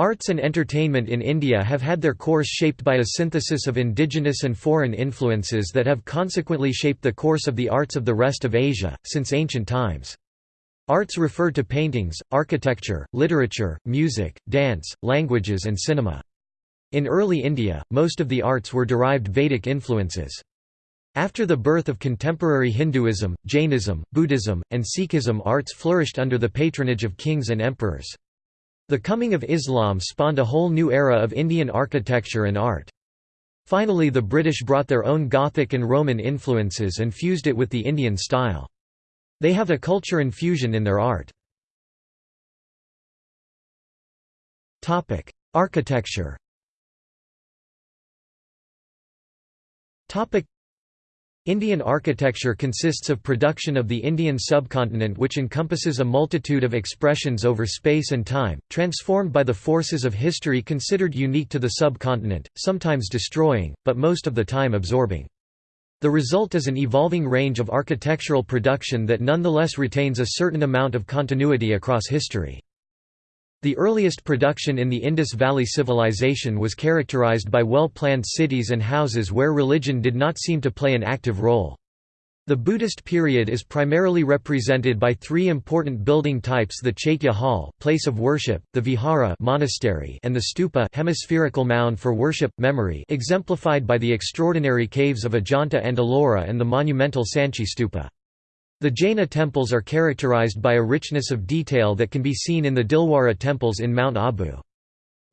Arts and entertainment in India have had their course shaped by a synthesis of indigenous and foreign influences that have consequently shaped the course of the arts of the rest of Asia, since ancient times. Arts refer to paintings, architecture, literature, music, dance, languages and cinema. In early India, most of the arts were derived Vedic influences. After the birth of contemporary Hinduism, Jainism, Buddhism, and Sikhism arts flourished under the patronage of kings and emperors. The coming of Islam spawned a whole new era of Indian architecture and art. Finally the British brought their own Gothic and Roman influences and fused it with the Indian style. They have a culture infusion in their art. Architecture Indian architecture consists of production of the Indian subcontinent which encompasses a multitude of expressions over space and time, transformed by the forces of history considered unique to the subcontinent, sometimes destroying, but most of the time absorbing. The result is an evolving range of architectural production that nonetheless retains a certain amount of continuity across history. The earliest production in the Indus Valley Civilization was characterized by well-planned cities and houses where religion did not seem to play an active role. The Buddhist period is primarily represented by three important building types the Chaitya hall place of worship, the vihara monastery and the stupa hemispherical mound for worship, memory exemplified by the extraordinary caves of Ajanta and Ellora and the monumental Sanchi stupa. The Jaina temples are characterized by a richness of detail that can be seen in the Dilwara temples in Mount Abu.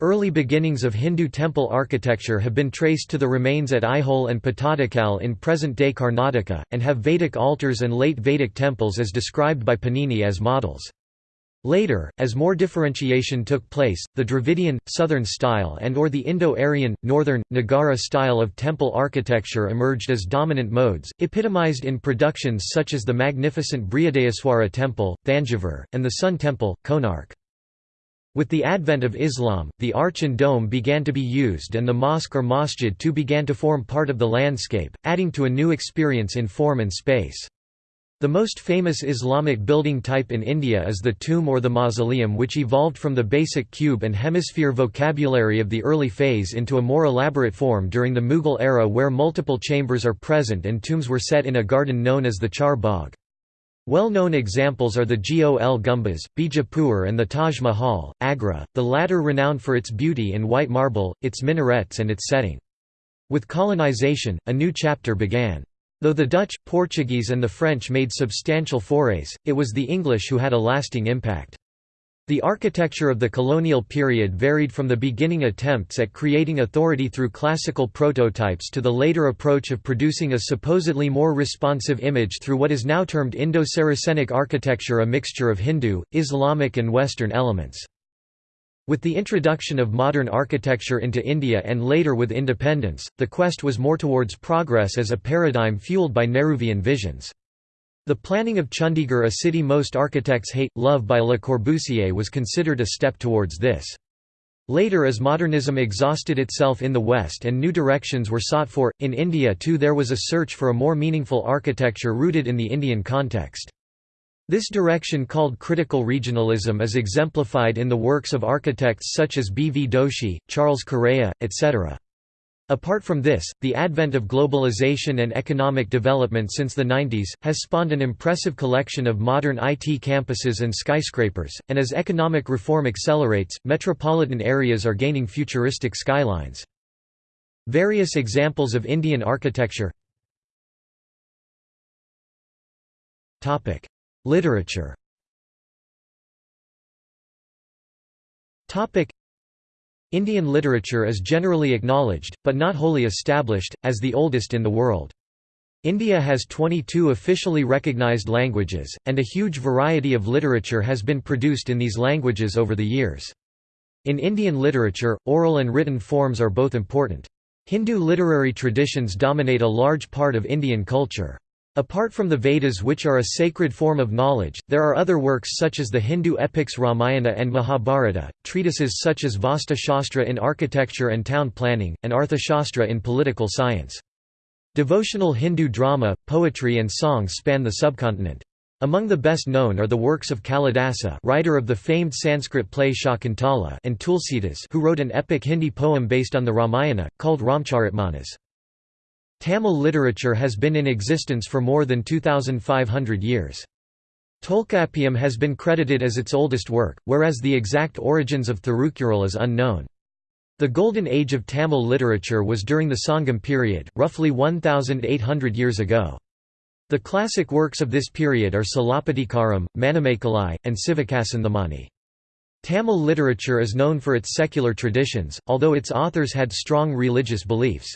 Early beginnings of Hindu temple architecture have been traced to the remains at Aihole and Pattadakal in present-day Karnataka, and have Vedic altars and late Vedic temples as described by Panini as models. Later, as more differentiation took place, the Dravidian, southern style and or the Indo-Aryan, northern, Nagara style of temple architecture emerged as dominant modes, epitomized in productions such as the magnificent Brihadeeswara temple, Thanjavur, and the Sun temple, Konark. With the advent of Islam, the arch and dome began to be used and the mosque or masjid too began to form part of the landscape, adding to a new experience in form and space. The most famous Islamic building type in India is the tomb or the mausoleum which evolved from the basic cube and hemisphere vocabulary of the early phase into a more elaborate form during the Mughal era where multiple chambers are present and tombs were set in a garden known as the Char Bagh. Well-known examples are the Gol Gumbaz, Bijapur and the Taj Mahal, Agra, the latter renowned for its beauty in white marble, its minarets and its setting. With colonization, a new chapter began. Though the Dutch, Portuguese and the French made substantial forays, it was the English who had a lasting impact. The architecture of the colonial period varied from the beginning attempts at creating authority through classical prototypes to the later approach of producing a supposedly more responsive image through what is now termed Indo-Saracenic architecture a mixture of Hindu, Islamic and Western elements. With the introduction of modern architecture into India and later with independence, the quest was more towards progress as a paradigm fueled by Nehruvian visions. The planning of Chandigarh a city most architects hate, love by Le Corbusier was considered a step towards this. Later as modernism exhausted itself in the West and new directions were sought for, in India too there was a search for a more meaningful architecture rooted in the Indian context. This direction called critical regionalism is exemplified in the works of architects such as B. V. Doshi, Charles Correa, etc. Apart from this, the advent of globalization and economic development since the 90s, has spawned an impressive collection of modern IT campuses and skyscrapers, and as economic reform accelerates, metropolitan areas are gaining futuristic skylines. Various examples of Indian architecture Literature Indian literature is generally acknowledged, but not wholly established, as the oldest in the world. India has 22 officially recognized languages, and a huge variety of literature has been produced in these languages over the years. In Indian literature, oral and written forms are both important. Hindu literary traditions dominate a large part of Indian culture. Apart from the Vedas which are a sacred form of knowledge, there are other works such as the Hindu epics Ramayana and Mahabharata, treatises such as Vastu Shastra in architecture and town planning, and Arthashastra in political science. Devotional Hindu drama, poetry and songs span the subcontinent. Among the best known are the works of Kalidasa writer of the famed Sanskrit play Shakuntala and Tulsidas who wrote an epic Hindi poem based on the Ramayana, called Ramcharitmanas. Tamil literature has been in existence for more than 2,500 years. Tolkappiyam has been credited as its oldest work, whereas the exact origins of Thirukkural is unknown. The golden age of Tamil literature was during the Sangam period, roughly 1,800 years ago. The classic works of this period are Silappatikaram, Manimekalai, and Sivakasanthamani. Tamil literature is known for its secular traditions, although its authors had strong religious beliefs.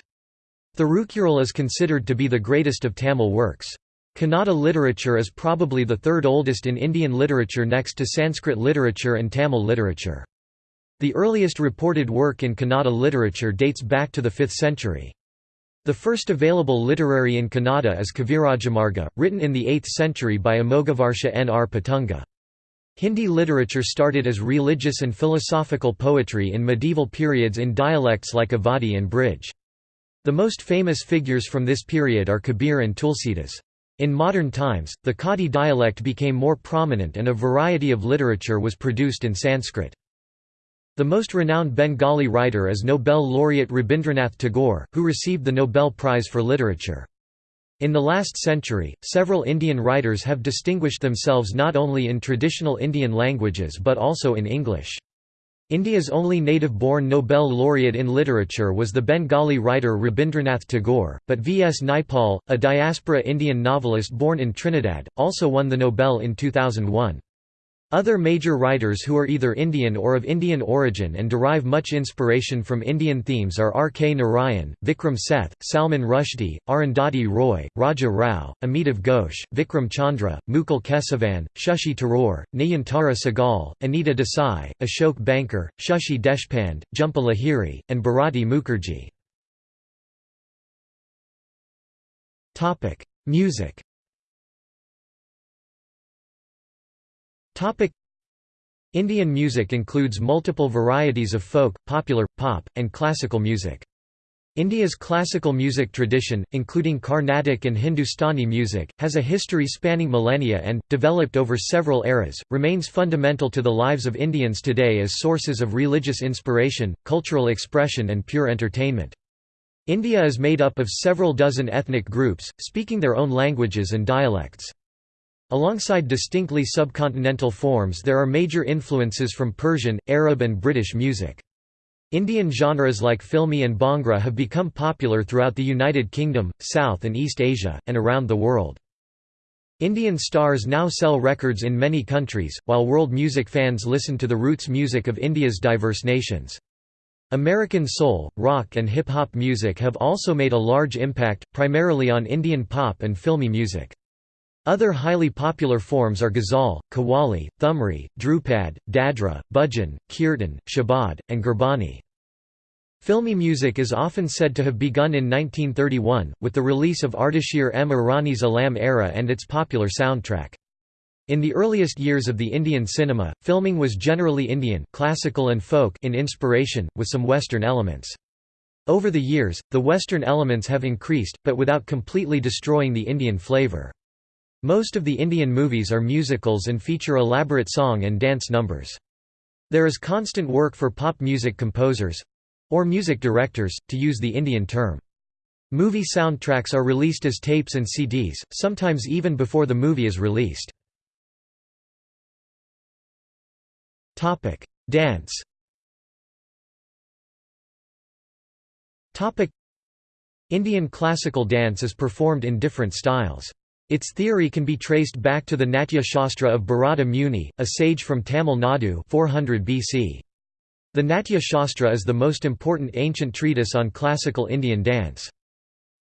Thirukkural is considered to be the greatest of Tamil works. Kannada literature is probably the third oldest in Indian literature next to Sanskrit literature and Tamil literature. The earliest reported work in Kannada literature dates back to the 5th century. The first available literary in Kannada is Kavirajamarga, written in the 8th century by Amoghavarsha Nripatunga. Hindi literature started as religious and philosophical poetry in medieval periods in dialects like Awadhi and Brij. The most famous figures from this period are Kabir and Tulsidas. In modern times, the Khadi dialect became more prominent and a variety of literature was produced in Sanskrit. The most renowned Bengali writer is Nobel laureate Rabindranath Tagore, who received the Nobel Prize for Literature. In the last century, several Indian writers have distinguished themselves not only in traditional Indian languages but also in English. India's only native-born Nobel laureate in literature was the Bengali writer Rabindranath Tagore, but V. S. Naipaul, a diaspora Indian novelist born in Trinidad, also won the Nobel in 2001. Other major writers who are either Indian or of Indian origin and derive much inspiration from Indian themes are R. K. Narayan, Vikram Seth, Salman Rushdie, Arundhati Roy, Raja Rao, Amitav Ghosh, Vikram Chandra, Mukul Kesavan, Shashi Tharoor, Nayantara Sahgal, Anita Desai, Ashok Banker, Shashi Deshpande, Jhumpa Lahiri, and Bharati Mukherjee. Music Indian music includes multiple varieties of folk, popular, pop, and classical music. India's classical music tradition, including Carnatic and Hindustani music, has a history spanning millennia and, developed over several eras, remains fundamental to the lives of Indians today as sources of religious inspiration, cultural expression and pure entertainment. India is made up of several dozen ethnic groups, speaking their own languages and dialects. Alongside distinctly subcontinental forms there are major influences from Persian, Arab and British music. Indian genres like filmi and bhangra have become popular throughout the United Kingdom, South and East Asia, and around the world. Indian stars now sell records in many countries, while world music fans listen to the roots music of India's diverse nations. American soul, rock and hip-hop music have also made a large impact, primarily on Indian pop and filmi music. Other highly popular forms are ghazal, qawwali, thumri, dhrupad, dadra, bhajan, kirtan, shabad, and gurbani. Filmi music is often said to have begun in 1931, with the release of Ardeshir M. Irani's Alam Ara and its popular soundtrack. In the earliest years of the Indian cinema, filming was generally Indian classical and folk in inspiration, with some Western elements. Over the years, the Western elements have increased, but without completely destroying the Indian flavor. Most of the Indian movies are musicals and feature elaborate song and dance numbers. There is constant work for pop music composers—or music directors, to use the Indian term. Movie soundtracks are released as tapes and CDs, sometimes even before the movie is released. Dance Indian classical dance is performed in different styles. Its theory can be traced back to the Natya Shastra of Bharata Muni, a sage from Tamil Nadu 400 BC. The Natya Shastra is the most important ancient treatise on classical Indian dance.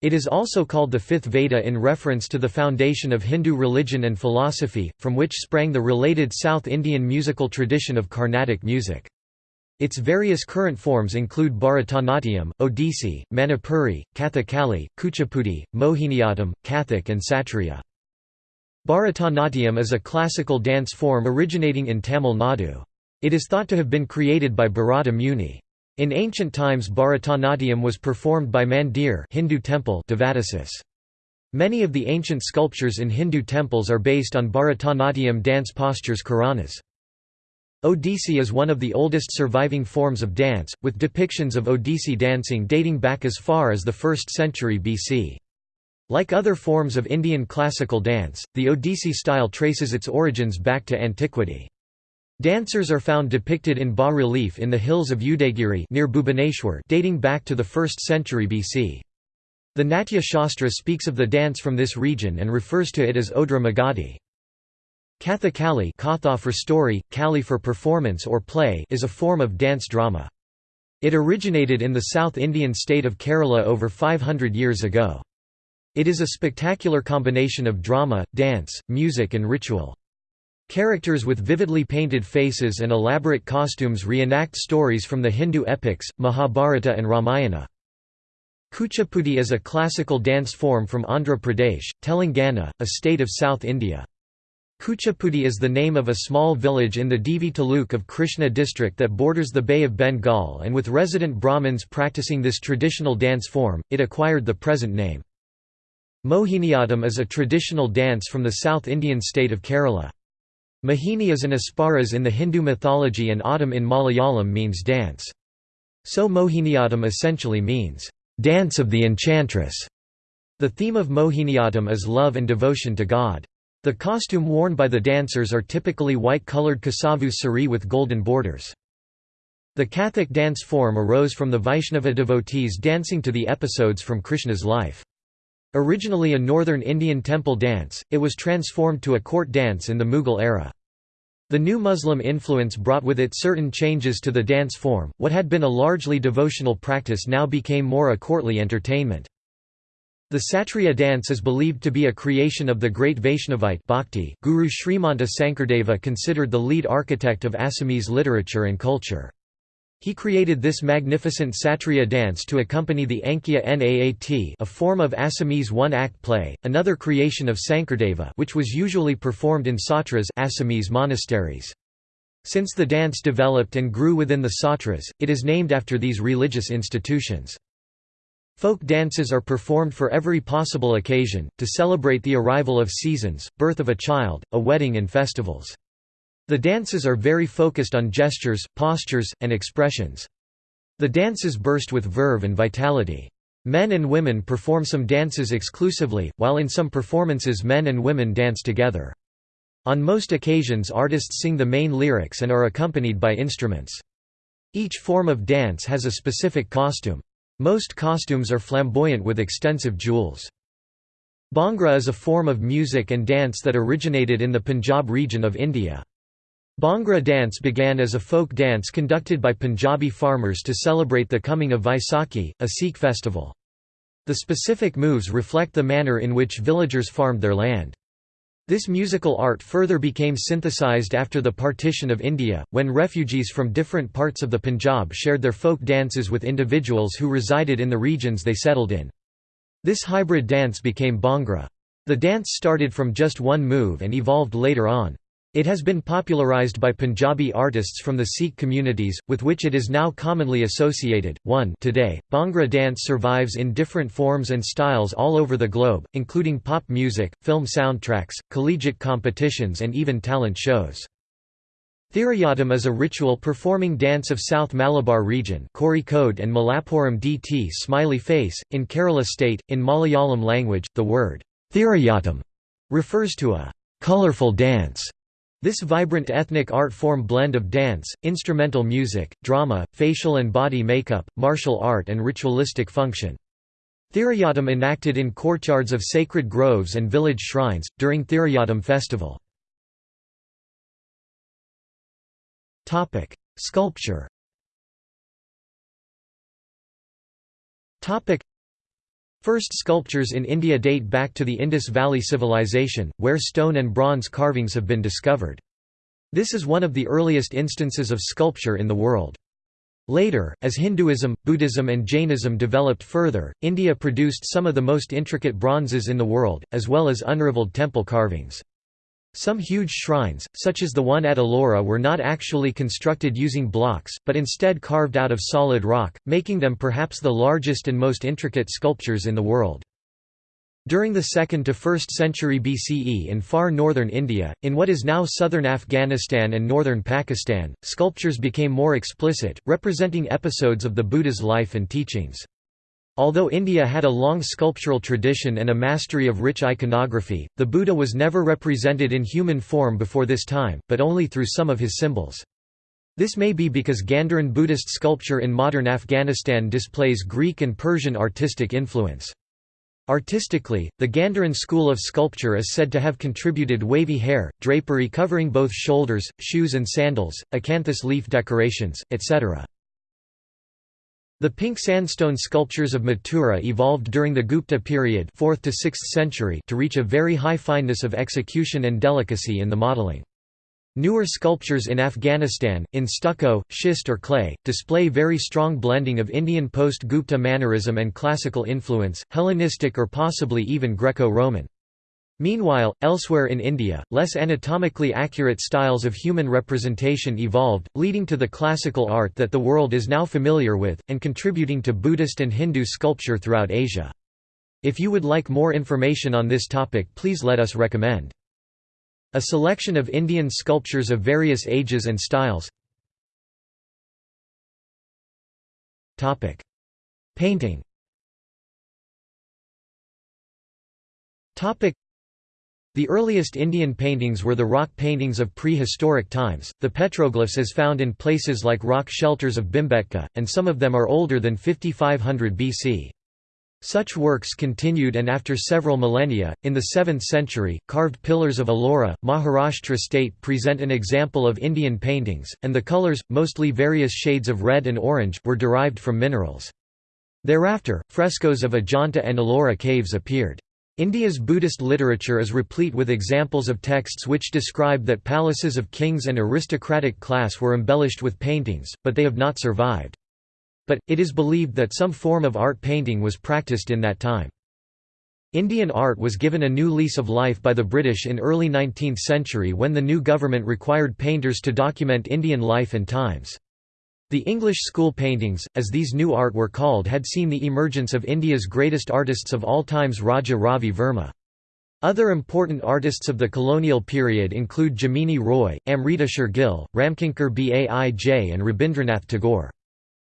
It is also called the fifth Veda in reference to the foundation of Hindu religion and philosophy, from which sprang the related South Indian musical tradition of Carnatic music. Its various current forms include Bharatanatyam, Odissi, Manipuri, Kathakali, Kuchipudi, Mohiniyattam, Kathak and Satriya. Bharatanatyam is a classical dance form originating in Tamil Nadu. It is thought to have been created by Bharata Muni. In ancient times Bharatanatyam was performed by Mandir Hindu temple Devadasis. Many of the ancient sculptures in Hindu temples are based on Bharatanatyam dance postures Karanas. Odissi is one of the oldest surviving forms of dance, with depictions of Odissi dancing dating back as far as the 1st century BC. Like other forms of Indian classical dance, the Odissi style traces its origins back to antiquity. Dancers are found depicted in bas-relief in the hills of Udayagiri near Bhubaneswar dating back to the 1st century BC. The Natya Shastra speaks of the dance from this region and refers to it as Odra Magadhi. Kathakali Katha for story, Kali for performance or play is a form of dance drama. It originated in the South Indian state of Kerala over 500 years ago. It is a spectacular combination of drama, dance, music and ritual. Characters with vividly painted faces and elaborate costumes reenact stories from the Hindu epics, Mahabharata and Ramayana. Kuchipudi is a classical dance form from Andhra Pradesh, Telangana, a state of South India. Kuchipudi is the name of a small village in the Divi taluk of Krishna district that borders the Bay of Bengal and with resident Brahmins practicing this traditional dance form, it acquired the present name. Mohiniyattam is a traditional dance from the South Indian state of Kerala. Mohini is an Apsaras in the Hindu mythology and Attam in Malayalam means dance. So Mohiniyattam essentially means, "...dance of the enchantress". The theme of Mohiniyattam is love and devotion to God. The costume worn by the dancers are typically white-colored kasavu sari with golden borders. The Kathak dance form arose from the Vaishnava devotees dancing to the episodes from Krishna's life. Originally a northern Indian temple dance, it was transformed to a court dance in the Mughal era. The new Muslim influence brought with it certain changes to the dance form, what had been a largely devotional practice now became more a courtly entertainment. The Satriya dance is believed to be a creation of the great Vaishnavite Bhakti. Guru Srimanta Sankardeva considered the lead architect of Assamese literature and culture. He created this magnificent Satriya dance to accompany the Ankiya Naat a form of Assamese one-act play, another creation of Sankardeva which was usually performed in satras Assamese monasteries. Since the dance developed and grew within the satras, it is named after these religious institutions. Folk dances are performed for every possible occasion, to celebrate the arrival of seasons, birth of a child, a wedding and festivals. The dances are very focused on gestures, postures, and expressions. The dances burst with verve and vitality. Men and women perform some dances exclusively, while in some performances men and women dance together. On most occasions artists sing the main lyrics and are accompanied by instruments. Each form of dance has a specific costume. Most costumes are flamboyant with extensive jewels. Bhangra is a form of music and dance that originated in the Punjab region of India. Bhangra dance began as a folk dance conducted by Punjabi farmers to celebrate the coming of Vaisakhi, a Sikh festival. The specific moves reflect the manner in which villagers farmed their land. This musical art further became synthesized after the partition of India, when refugees from different parts of the Punjab shared their folk dances with individuals who resided in the regions they settled in. This hybrid dance became Bhangra. The dance started from just one move and evolved later on. It has been popularized by Punjabi artists from the Sikh communities, with which it is now commonly associated. 1 Today, Bhangra dance survives in different forms and styles all over the globe, including pop music, film soundtracks, collegiate competitions and even talent shows. Thirayattam is a ritual performing dance of South Malabar region Kozhikode and Malappuram dt smiley face, in Kerala state. In Malayalam language, the word Thirayattam refers to a colorful dance this vibrant ethnic art form blend of dance, instrumental music, drama, facial and body makeup, martial art and ritualistic function. Thirayattam enacted in courtyards of sacred groves and village shrines, during Thirayattam festival. Sculpture First sculptures in India date back to the Indus Valley Civilization, where stone and bronze carvings have been discovered. This is one of the earliest instances of sculpture in the world. Later, as Hinduism, Buddhism and Jainism developed further, India produced some of the most intricate bronzes in the world, as well as unrivaled temple carvings. Some huge shrines, such as the one at Ellora were not actually constructed using blocks, but instead carved out of solid rock, making them perhaps the largest and most intricate sculptures in the world. During the 2nd to 1st century BCE in far northern India, in what is now southern Afghanistan and northern Pakistan, sculptures became more explicit, representing episodes of the Buddha's life and teachings. Although India had a long sculptural tradition and a mastery of rich iconography, the Buddha was never represented in human form before this time, but only through some of his symbols. This may be because Gandharan Buddhist sculpture in modern Afghanistan displays Greek and Persian artistic influence. Artistically, the Gandharan school of sculpture is said to have contributed wavy hair, drapery covering both shoulders, shoes and sandals, acanthus leaf decorations, etc. The pink sandstone sculptures of Mathura evolved during the Gupta period 4th to 6th century to reach a very high fineness of execution and delicacy in the modeling. Newer sculptures in Afghanistan, in stucco, schist or clay, display very strong blending of Indian post-Gupta mannerism and classical influence, Hellenistic or possibly even Greco-Roman. Meanwhile, elsewhere in India, less anatomically accurate styles of human representation evolved, leading to the classical art that the world is now familiar with, and contributing to Buddhist and Hindu sculpture throughout Asia. If you would like more information on this topic please let us recommend. A selection of Indian sculptures of various ages and styles Painting the earliest Indian paintings were the rock paintings of prehistoric times, the petroglyphs as found in places like rock shelters of Bhimbetka, and some of them are older than 5500 BC. Such works continued and after several millennia, in the 7th century, carved pillars of Ellora, Maharashtra state present an example of Indian paintings, and the colours, mostly various shades of red and orange, were derived from minerals. Thereafter, frescoes of Ajanta and Ellora caves appeared. India's Buddhist literature is replete with examples of texts which describe that palaces of kings and aristocratic class were embellished with paintings, but they have not survived. But, it is believed that some form of art painting was practiced in that time. Indian art was given a new lease of life by the British in early 19th century when the new government required painters to document Indian life and times. The English school paintings, as these new art were called had seen the emergence of India's greatest artists of all times Raja Ravi Varma. Other important artists of the colonial period include Jamini Roy, Amrita Sher-Gil, Ramkinkar Baij and Rabindranath Tagore.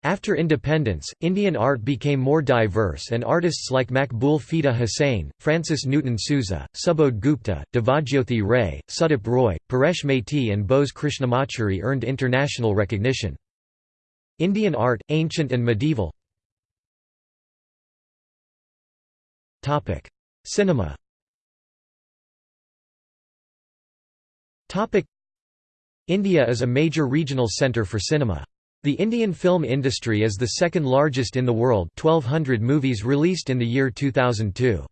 After independence, Indian art became more diverse and artists like Maqbool Fida Husain, Francis Newton Souza, Subodh Gupta, Devajyothi Ray, Sudip Roy, Paresh Maity and Bose Krishnamachari earned international recognition. Indian art, ancient and medieval Cinema India is a major regional centre for cinema. The Indian film industry is the second largest in the world 1200 movies released in the year 2002.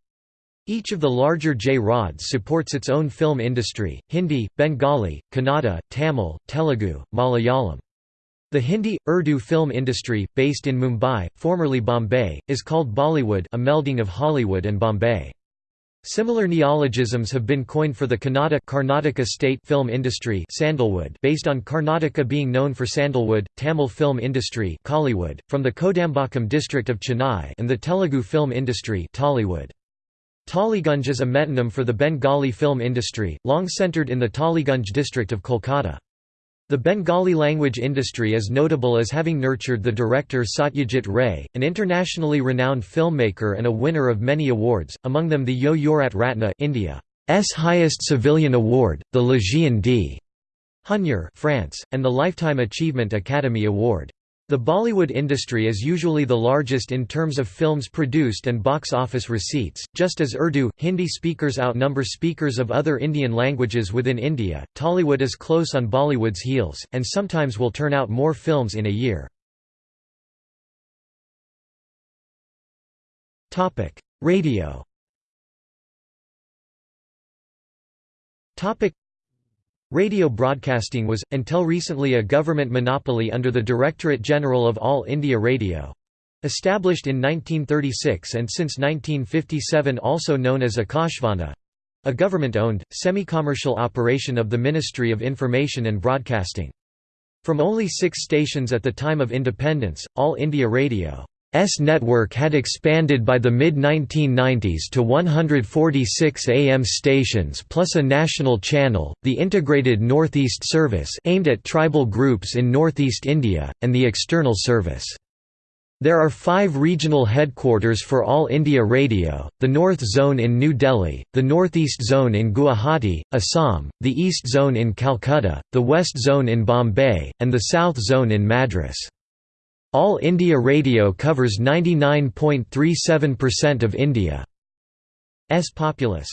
Each of the larger J-Rods supports its own film industry, Hindi, Bengali, Kannada, Tamil, Telugu, Malayalam. The Hindi, Urdu film industry, based in Mumbai, formerly Bombay, is called Bollywood a melding of Hollywood and Bombay. Similar neologisms have been coined for the Kannada Karnataka state film industry sandalwood based on Karnataka being known for sandalwood, Tamil film industry Kollywood, from the Kodambakkam district of Chennai and the Telugu film industry Tollywood. Tollygunge is a metonym for the Bengali film industry, long centred in the Tollygunge district of Kolkata. The Bengali language industry is notable as having nurtured the director Satyajit Ray, an internationally renowned filmmaker and a winner of many awards, among them the Bharat Ratna India's highest civilian award, the Légion d'Honneur France, and the Lifetime Achievement Academy Award. The Bollywood industry is usually the largest in terms of films produced and box office receipts, just as Urdu, Hindi speakers outnumber speakers of other Indian languages within India. Tollywood is close on Bollywood's heels, and sometimes will turn out more films in a year. Radio Radio broadcasting was, until recently a government monopoly under the Directorate General of All India Radio. Established in 1936 and since 1957 also known as Akashvani—a government-owned, semi-commercial operation of the Ministry of Information and Broadcasting. From only six stations at the time of independence, All India Radio network had expanded by the mid-1990s to 146 AM stations plus a national channel, the Integrated Northeast Service aimed at tribal groups in northeast India, and the External Service. There are five regional headquarters for All India Radio, the North Zone in New Delhi, the Northeast Zone in Guwahati, Assam, the East Zone in Calcutta, the West Zone in Bombay, and the South Zone in Madras. All India Radio covers 99.37% of India's populace.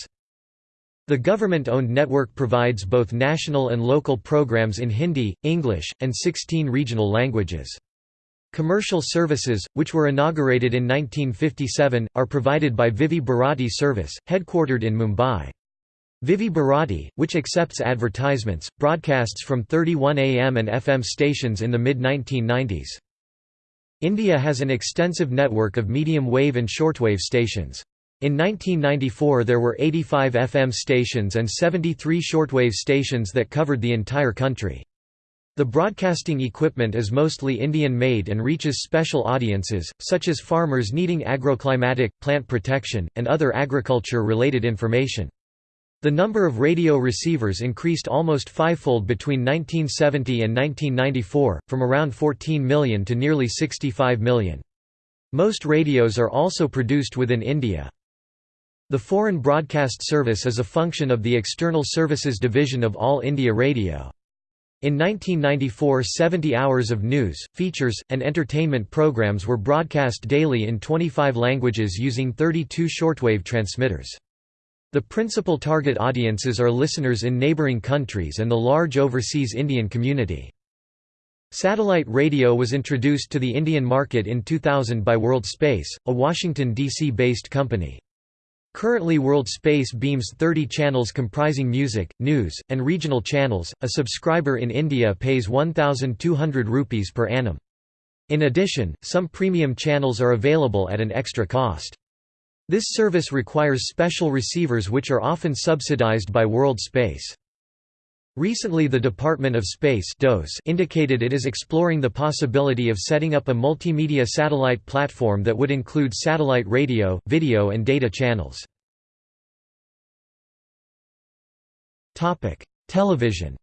The government-owned network provides both national and local programs in Hindi, English, and 16 regional languages. Commercial services, which were inaugurated in 1957, are provided by Vividh Bharati Service, headquartered in Mumbai. Vividh Bharati, which accepts advertisements, broadcasts from 31 AM and FM stations in the mid-1990s. India has an extensive network of medium-wave and shortwave stations. In 1994 there were 85 FM stations and 73 shortwave stations that covered the entire country. The broadcasting equipment is mostly Indian-made and reaches special audiences, such as farmers needing agroclimatic, plant protection, and other agriculture-related information. The number of radio receivers increased almost fivefold between 1970 and 1994, from around 14 million to nearly 65 million. Most radios are also produced within India. The Foreign Broadcast Service is a function of the External Services Division of All India Radio. In 1994 70 hours of news, features, and entertainment programs were broadcast daily in 25 languages using 32 shortwave transmitters. The principal target audiences are listeners in neighboring countries and the large overseas Indian community. Satellite radio was introduced to the Indian market in 2000 by World Space, a Washington, D.C. based company. Currently World Space beams 30 channels comprising music, news, and regional channels. A subscriber in India pays 1200 rupees per annum. In addition, some premium channels are available at an extra cost. This service requires special receivers which are often subsidized by World Space. Recently the Department of Space indicated it is exploring the possibility of setting up a multimedia satellite platform that would include satellite radio, video and data channels. Television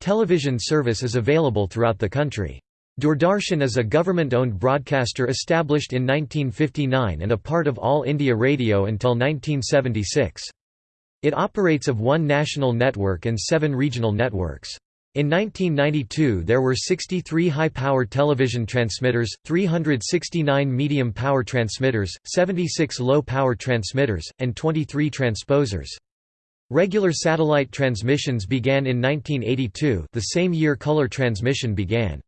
Television service is available throughout the country. Doordarshan is a government-owned broadcaster established in 1959 and a part of All India Radio until 1976. It operates of one national network and seven regional networks. In 1992 there were 63 high-power television transmitters, 369 medium-power transmitters, 76 low-power transmitters, and 23 transposers. Regular satellite transmissions began in 1982 the same year color transmission began.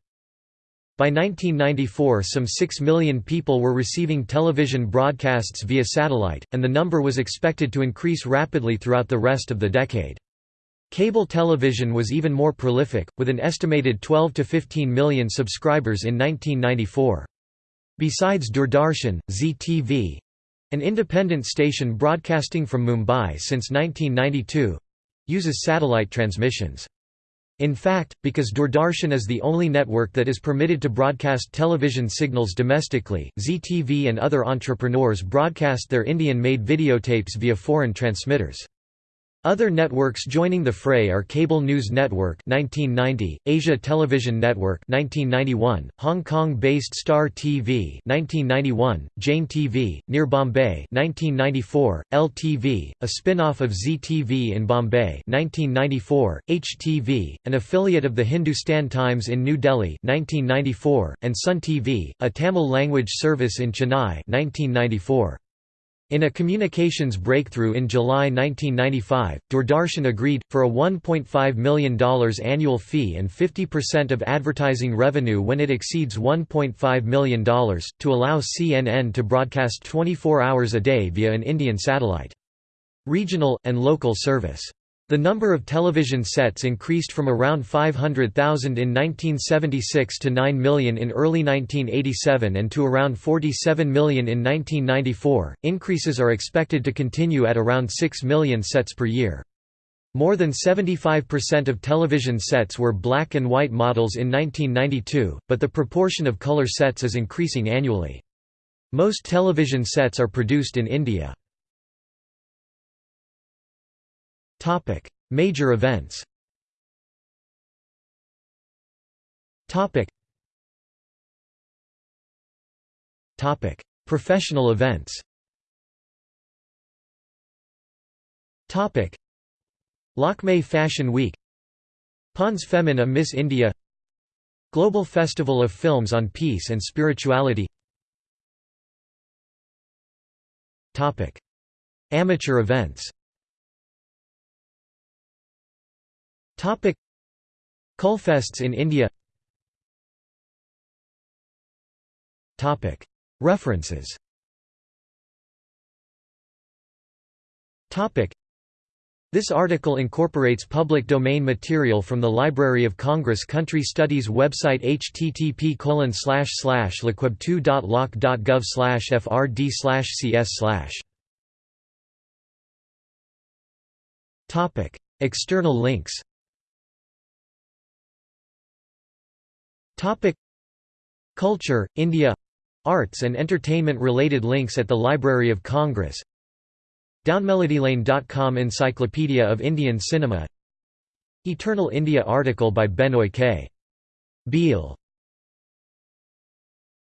By 1994 some 6 million people were receiving television broadcasts via satellite, and the number was expected to increase rapidly throughout the rest of the decade. Cable television was even more prolific, with an estimated 12 to 15 million subscribers in 1994. Besides Doordarshan, Zee TV—an independent station broadcasting from Mumbai since 1992—uses satellite transmissions. In fact, because Doordarshan is the only network that is permitted to broadcast television signals domestically, Zee TV and other entrepreneurs broadcast their Indian-made videotapes via foreign transmitters. Other networks joining the fray are Cable News Network 1990, Asia Television Network 1991, Hong Kong-based Star TV 1991, Jain TV, near Bombay 1994, LTV, a spin-off of Zee TV in Bombay 1994, HTV, an affiliate of the Hindustan Times in New Delhi 1994, and Sun TV, a Tamil language service in Chennai 1994. In a communications breakthrough in July 1995, Doordarshan agreed, for a $1.5 million annual fee and 50% of advertising revenue when it exceeds $1.5 million, to allow CNN to broadcast 24 hours a day via an Indian satellite. Regional, and local service the number of television sets increased from around 500,000 in 1976 to 9 million in early 1987 and to around 47 million in 1994. Increases are expected to continue at around 6 million sets per year. More than 75% of television sets were black and white models in 1992, but the proportion of color sets is increasing annually. Most television sets are produced in India. Major events. Professional events. Lakme Fashion Week. Pond's Femina Miss India. Global Festival of Films on Peace and Spirituality. Amateur events Kulfests in India. Topic. References. Topic. This article incorporates public domain material from the Library of Congress Country Studies website http colon slash slash lcweb2.loc.gov frd slash cs slash External links Culture, India. Arts and entertainment related links at the Library of Congress. Downmelodylane.com Encyclopedia of Indian Cinema. Eternal India article by Benoy K. Behl